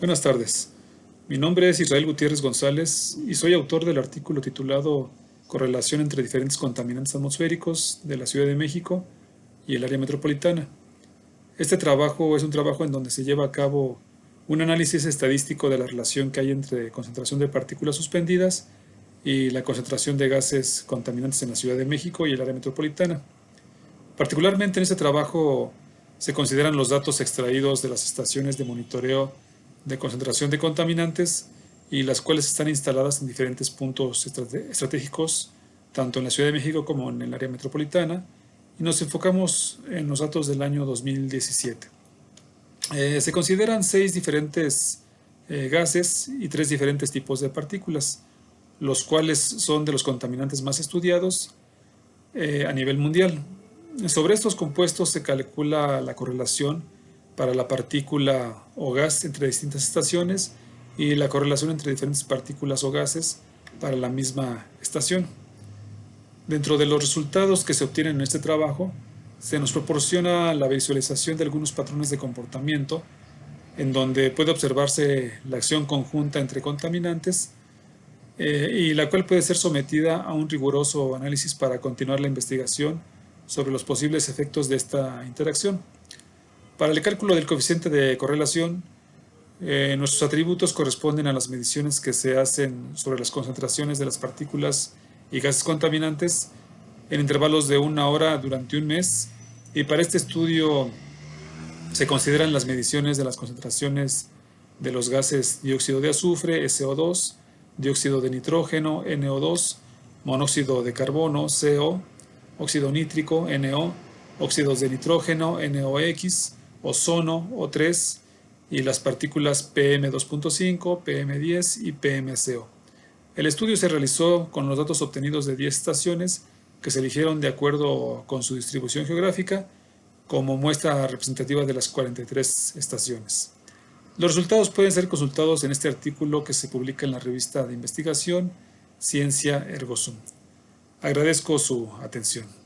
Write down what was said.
Buenas tardes. Mi nombre es Israel Gutiérrez González y soy autor del artículo titulado Correlación entre diferentes contaminantes atmosféricos de la Ciudad de México y el área metropolitana. Este trabajo es un trabajo en donde se lleva a cabo un análisis estadístico de la relación que hay entre concentración de partículas suspendidas y la concentración de gases contaminantes en la Ciudad de México y el área metropolitana. Particularmente en este trabajo se consideran los datos extraídos de las estaciones de monitoreo de concentración de contaminantes y las cuales están instaladas en diferentes puntos estratégicos, tanto en la Ciudad de México como en el área metropolitana, y nos enfocamos en los datos del año 2017. Eh, se consideran seis diferentes eh, gases y tres diferentes tipos de partículas, los cuales son de los contaminantes más estudiados eh, a nivel mundial. Sobre estos compuestos se calcula la correlación para la partícula o gas entre distintas estaciones y la correlación entre diferentes partículas o gases para la misma estación. Dentro de los resultados que se obtienen en este trabajo, se nos proporciona la visualización de algunos patrones de comportamiento en donde puede observarse la acción conjunta entre contaminantes eh, y la cual puede ser sometida a un riguroso análisis para continuar la investigación sobre los posibles efectos de esta interacción. Para el cálculo del coeficiente de correlación, eh, nuestros atributos corresponden a las mediciones que se hacen sobre las concentraciones de las partículas y gases contaminantes en intervalos de una hora durante un mes. Y para este estudio se consideran las mediciones de las concentraciones de los gases dióxido de azufre, SO2, dióxido de nitrógeno, NO2, monóxido de carbono, CO, óxido nítrico, NO, óxidos de nitrógeno, NOx, ozono O3 y las partículas PM2.5, PM10 y PMCO. El estudio se realizó con los datos obtenidos de 10 estaciones que se eligieron de acuerdo con su distribución geográfica como muestra representativa de las 43 estaciones. Los resultados pueden ser consultados en este artículo que se publica en la revista de investigación Ciencia Ergosum. Agradezco su atención.